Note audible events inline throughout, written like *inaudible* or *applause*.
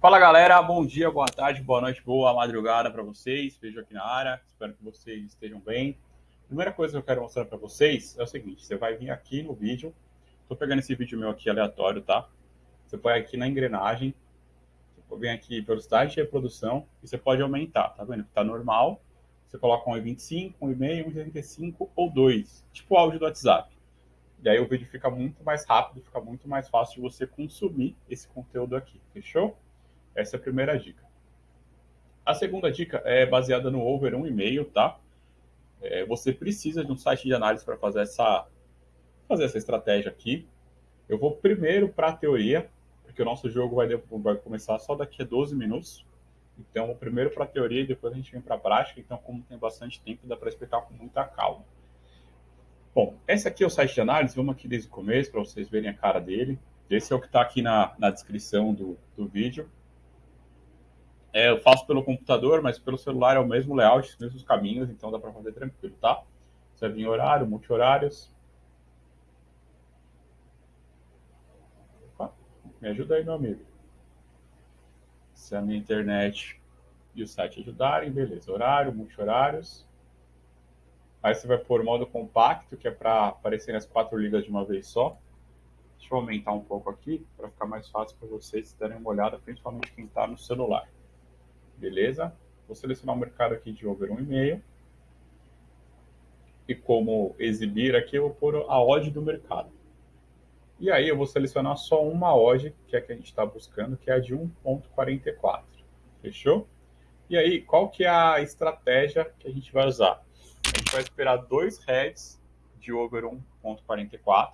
Fala galera, bom dia, boa tarde, boa noite, boa madrugada para vocês. Vejo aqui na área, espero que vocês estejam bem. Primeira coisa que eu quero mostrar para vocês é o seguinte: você vai vir aqui no vídeo. Estou pegando esse vídeo meu aqui aleatório, tá? Você põe aqui na engrenagem, vem aqui velocidade de reprodução e você pode aumentar, tá vendo? Tá normal. Você coloca 1,25, 1,5, 1,75 ou 2, tipo o áudio do WhatsApp. E aí o vídeo fica muito mais rápido, fica muito mais fácil de você consumir esse conteúdo aqui, fechou? Essa é a primeira dica. A segunda dica é baseada no over 1,5, tá? É, você precisa de um site de análise para fazer essa, fazer essa estratégia aqui. Eu vou primeiro para a teoria, porque o nosso jogo vai, vai começar só daqui a 12 minutos. Então, primeiro para a teoria e depois a gente vem para a prática. Então, como tem bastante tempo, dá para explicar com muita calma. Bom, esse aqui é o site de análise. Vamos aqui desde o começo para vocês verem a cara dele. Esse é o que está aqui na, na descrição do, do vídeo. É, eu faço pelo computador, mas pelo celular é o mesmo layout, os mesmos caminhos, então dá para fazer tranquilo, tá? Você vai vir horário, multi-horários. Me ajuda aí, meu amigo. Se a minha internet e o site ajudarem, beleza. Horário, multi-horários. Aí você vai pôr modo compacto, que é para aparecer nas quatro ligas de uma vez só. Deixa eu aumentar um pouco aqui, para ficar mais fácil para vocês darem uma olhada, principalmente quem está no celular. Beleza? Vou selecionar o mercado aqui de over 1,5. E como exibir aqui, eu vou pôr a odd do mercado. E aí eu vou selecionar só uma odd, que é a que a gente está buscando, que é a de 1.44. Fechou? E aí, qual que é a estratégia que a gente vai usar? A gente vai esperar dois heads de over 1.44.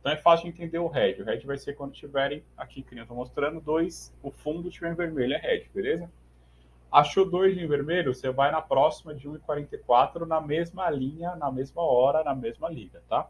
Então é fácil de entender o head. O head vai ser quando tiverem, aqui que eu estou mostrando, dois, o fundo estiver em vermelho, é head, beleza? Achou dois em vermelho, você vai na próxima de 1,44 na mesma linha, na mesma hora, na mesma liga, tá?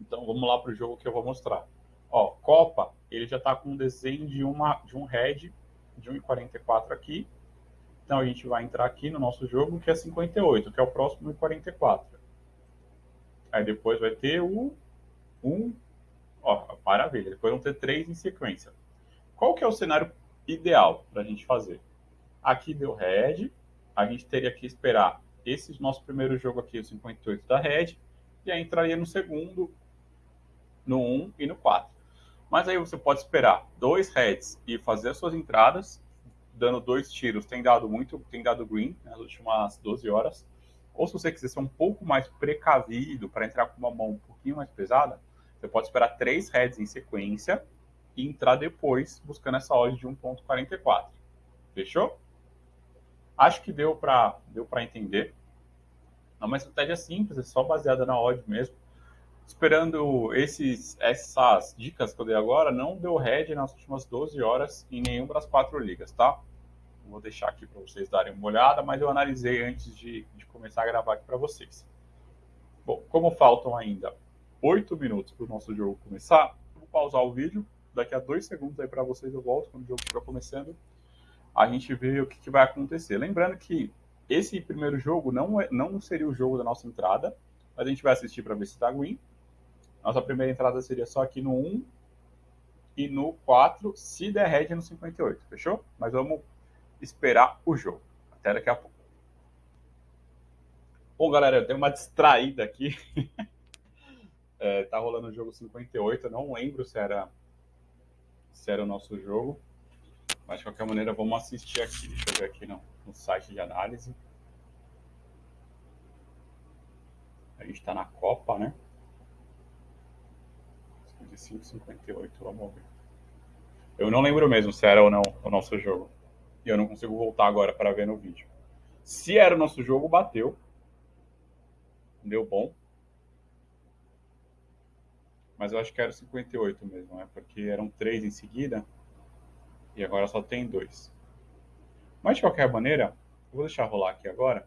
Então vamos lá para o jogo que eu vou mostrar. Ó, Copa, ele já está com um desenho de, uma, de um head de 1,44 aqui. Então a gente vai entrar aqui no nosso jogo, que é 58, que é o próximo 1,44. Aí depois vai ter o 1, ó, maravilha. Depois vão ter três em sequência. Qual que é o cenário ideal para a gente fazer? Aqui deu red, a gente teria que esperar esse nosso primeiro jogo aqui, o 58 da red, e aí entraria no segundo, no 1 e no 4. Mas aí você pode esperar dois heads e fazer as suas entradas, dando dois tiros, tem dado muito, tem dado green nas últimas 12 horas. Ou se você quiser ser um pouco mais precavido para entrar com uma mão um pouquinho mais pesada, você pode esperar três heads em sequência e entrar depois buscando essa odd de 1.44. Fechou? Acho que deu para deu entender. É uma estratégia simples, é só baseada na odd mesmo. Esperando esses, essas dicas que eu dei agora, não deu head nas últimas 12 horas em nenhuma das quatro ligas, tá? Vou deixar aqui para vocês darem uma olhada, mas eu analisei antes de, de começar a gravar aqui para vocês. Bom, como faltam ainda 8 minutos para o nosso jogo começar, vou pausar o vídeo. Daqui a dois segundos aí para vocês eu volto quando o jogo estiver começando a gente vê o que, que, vai acontecer. Lembrando que esse primeiro jogo não, é, não seria o jogo da nossa entrada, mas a gente vai assistir para ver se está green. Nossa primeira entrada seria só aqui no 1 e no 4, se der red no 58, fechou? Mas vamos esperar o jogo. Até daqui a pouco. Bom, galera, eu tenho uma distraída aqui. *laughs* é, tá rolando o jogo 58, eu não lembro se era, se era o nosso jogo. Mas de qualquer maneira, vamos assistir aqui. Deixa eu ver aqui no, no site de análise. A gente está na Copa, né? 55, 58, vamos ver. Eu não lembro mesmo se era ou não o nosso jogo. E eu não consigo voltar agora para ver no vídeo. Se era o nosso jogo, bateu. Deu bom. Mas eu acho que era 58 mesmo, né? Porque eram três em seguida. E agora só tem dois. Mas de qualquer maneira, eu vou deixar rolar aqui agora.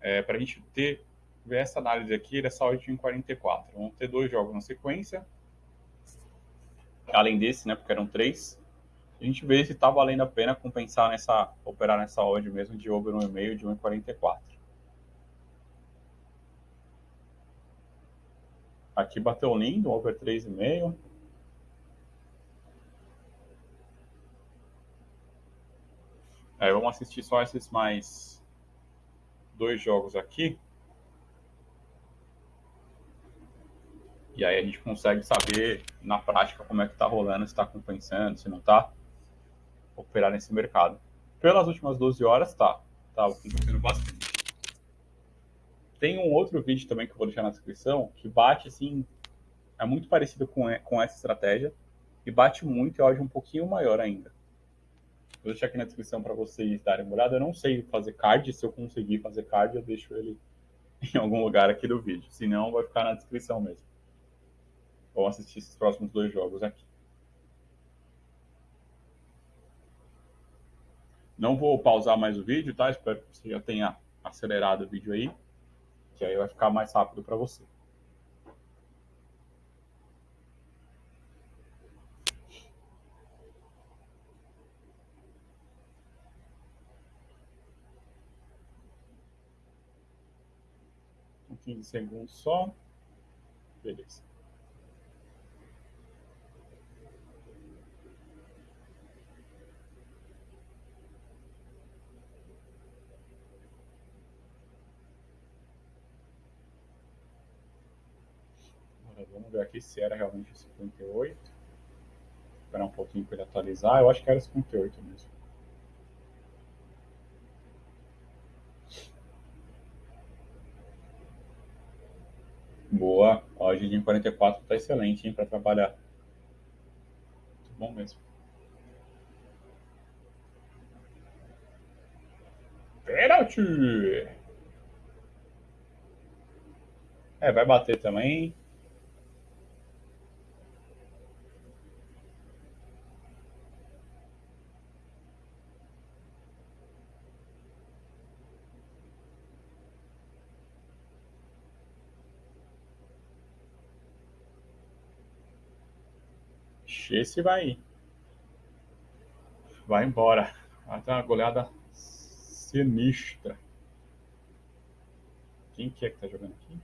É, para a gente ter, ver essa análise aqui dessa odd em 44. Vamos ter dois jogos na sequência. Além desse, né? Porque eram três. A gente vê se está valendo a pena compensar nessa, operar nessa odd mesmo de over 1,5 de 1,44. Aqui bateu lindo, over 3,5. É, vamos assistir só esses mais dois jogos aqui. E aí a gente consegue saber na prática como é que está rolando, se está compensando, se não está, operar nesse mercado. Pelas últimas 12 horas, tá. Tá acontecendo bastante. Tem um outro vídeo também que eu vou deixar na descrição, que bate assim, é muito parecido com, com essa estratégia, e bate muito e áudio um pouquinho maior ainda. Vou deixar aqui na descrição para vocês darem uma olhada. Eu não sei fazer card, se eu conseguir fazer card, eu deixo ele *laughs* em algum lugar aqui do vídeo. Se não, vai ficar na descrição mesmo. Vamos assistir esses próximos dois jogos aqui. Não vou pausar mais o vídeo, tá? Espero que você já tenha acelerado o vídeo aí que aí vai ficar mais rápido para você. 15 segundos só. Beleza. Vamos ver aqui se era realmente 58. Esperar um pouquinho para ele atualizar. Eu acho que era 58 mesmo. Boa. Ó, a em 44 está excelente, hein, para trabalhar. Muito bom mesmo. Pênalti! É, vai bater também. Esse vai vai embora. Vai ter uma goleada sinistra. Quem que é que tá jogando aqui?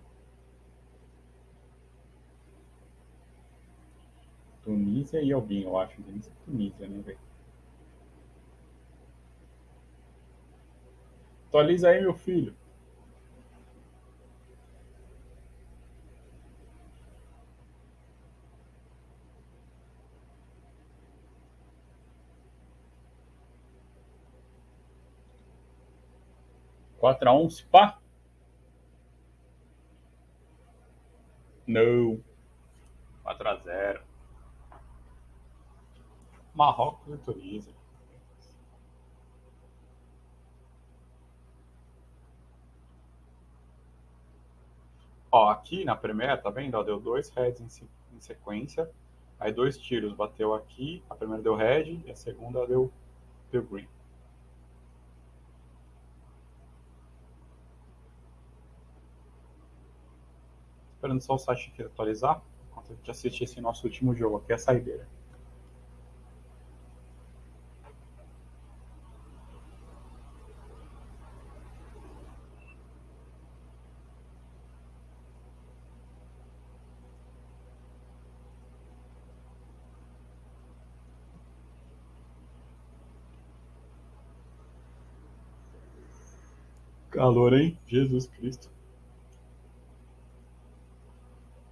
Tunísia e alguém, eu acho. Tunísia, Tunísia, né, velho? Atualiza aí, meu filho. 4x1, se pá? Não. 4x0. Marrocos e Tunísia. Ó, aqui na primeira, tá vendo? Ó, deu dois heads em, em sequência. Aí dois tiros, bateu aqui. A primeira deu red e a segunda deu, deu green. Esperando só o site aqui atualizar, enquanto a gente assiste esse nosso último jogo aqui, a saideira. Calor, hein? Jesus Cristo.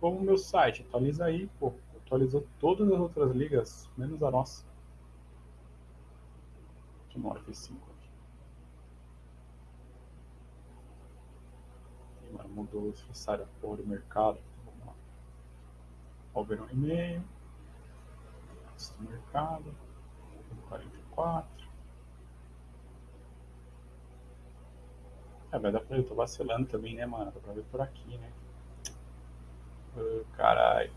Como o meu site. Atualiza aí, pô. Atualizou todas as outras ligas, menos a nossa. Deixa eu no F5 aqui. Agora mudou o necessário porra do mercado. Vamos lá. Vou ver um e-mail. Do mercado. 44. É, vai dar pra eu tô vacilando também, né, mano? Dá pra ver por aqui, né? Caralho.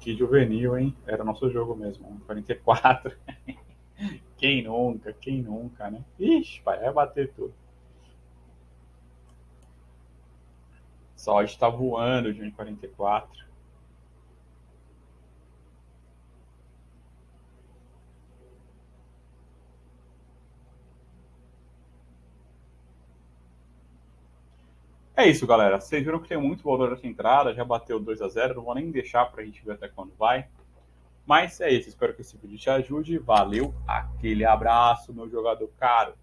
Que juvenil, hein? Era nosso jogo mesmo. 44. *laughs* quem nunca, quem nunca, né? Ixi, pai, vai bater tudo. Só está voando de 44. É isso, galera. Vocês viram que tem muito valor essa entrada, já bateu 2 a 0 não vou nem deixar para a gente ver até quando vai. Mas é isso, espero que esse vídeo te ajude. Valeu, aquele abraço, meu jogador caro.